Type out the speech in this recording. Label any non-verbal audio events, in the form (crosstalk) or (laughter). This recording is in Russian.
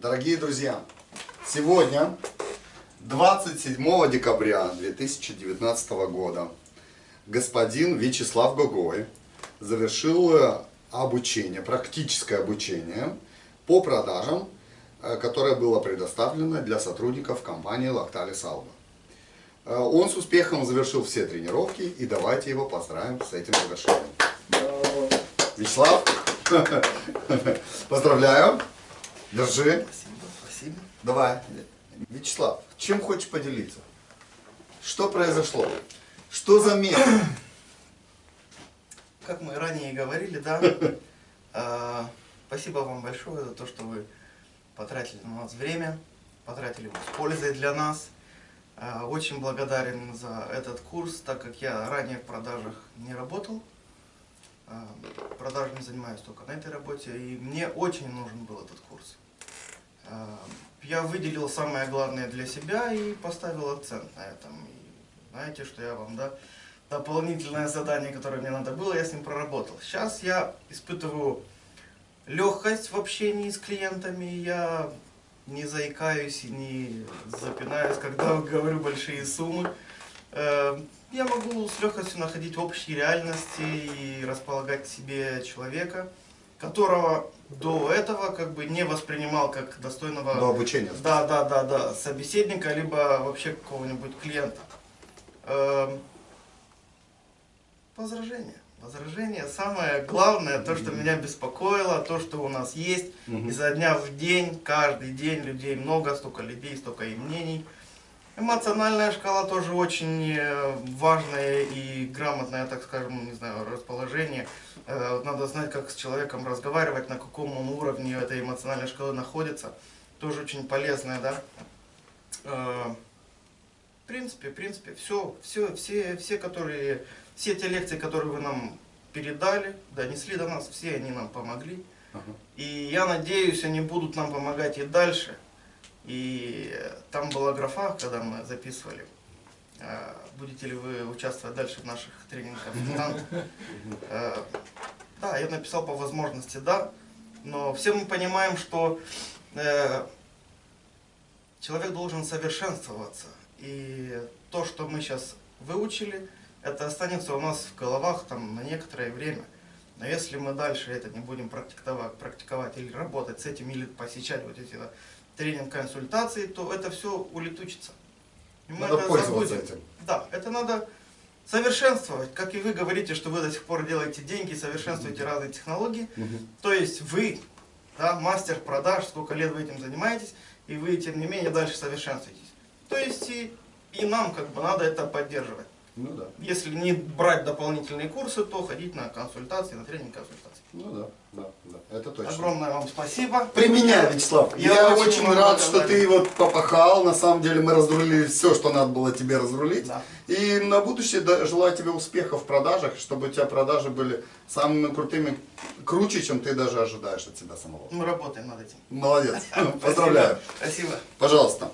Дорогие друзья, сегодня, 27 декабря 2019 года, господин Вячеслав Гогой завершил э, обучение, практическое обучение по продажам, э, которое было предоставлено для сотрудников компании Lactalis Alba. Э, Он с успехом завершил все тренировки, и давайте его поздравим с этим завершением. Вячеслав, (laughs) поздравляю. Держи. Спасибо, спасибо. Давай. Вячеслав, чем хочешь поделиться? Что произошло? Что заметил? (coughs) Как мы ранее и говорили, да, э, (laughs) спасибо вам большое за то, что вы потратили на нас время, потратили его с пользой для нас. Э, Очень благодарен за этот курс, так как я ранее в продажах не работал. Э, Продажами занимаюсь только на этой работе, и мне очень нужен был этот курс. Э, Я выделил самое главное для себя и поставил акцент на этом. И знаете, что я вам, да, дополнительное задание, которое мне надо было, я с ним проработал. Сейчас я испытываю легкость в общении с клиентами, я не заикаюсь и не запинаюсь, когда (laughs) говорю большие суммы. Э, Я могу с легкостью находить общие реальности и располагать себе человека, которого до этого как бы не воспринимал как достойного До обучения. да, да, да, да, собеседника, либо вообще какого-нибудь клиента. Эм, Возражение. Возражение самое главное, то, что меня беспокоило, то, что у нас есть. Изо дня в день, каждый день людей много, столько людей, столько и мнений. Эмоциональная шкала тоже очень э, важное и грамотное, так скажем, не знаю, расположение. Э, Надо знать, как с человеком разговаривать, на каком он уровне этой эмоциональной шкалы находится. Тоже очень полезное, да. Э, В принципе, в принципе, все, все, все, все, которые, все те лекции, которые вы нам передали, донесли до нас, все они нам помогли. Ага. И я надеюсь, они будут нам помогать и дальше. И там была графа, когда мы записывали, э, будете ли вы участвовать дальше в наших тренингах (laughs) Э, Да, я написал по возможности да, но все мы понимаем, что э, человек должен совершенствоваться. И то, что мы сейчас выучили, это останется у нас в головах там, на некоторое время. Но если мы дальше это не будем практиковать, практиковать или работать с этим, или посещать вот эти тренинг-консультации, то это все улетучится. И мы Надо это пользоваться забудем. этим. Да, это надо совершенствовать. Как и вы говорите, что вы до сих пор делаете деньги, совершенствуете разные технологии. Мгм. То есть вы, да, мастер продаж, сколько лет вы этим занимаетесь, и вы, тем не менее, дальше совершенствуетесь. То есть и, и нам как бы надо это поддерживать. Ну да. Если не брать дополнительные курсы, то ходить на консультации, на тренинг консультации. Ну да, да, да. Это точно. Огромное вам спасибо. Применяй, Вячеслав. Я, Я очень, очень рад, что ты вот попахал. На самом деле мы разрулили все, что надо было тебе разрулить. Да. И на будущее желаю тебе успехов в продажах, чтобы у тебя продажи были самыми крутыми, круче, чем ты даже ожидаешь от себя самого. Мы работаем над этим. Молодец. (laughs) Поздравляю. Спасибо. Пожалуйста.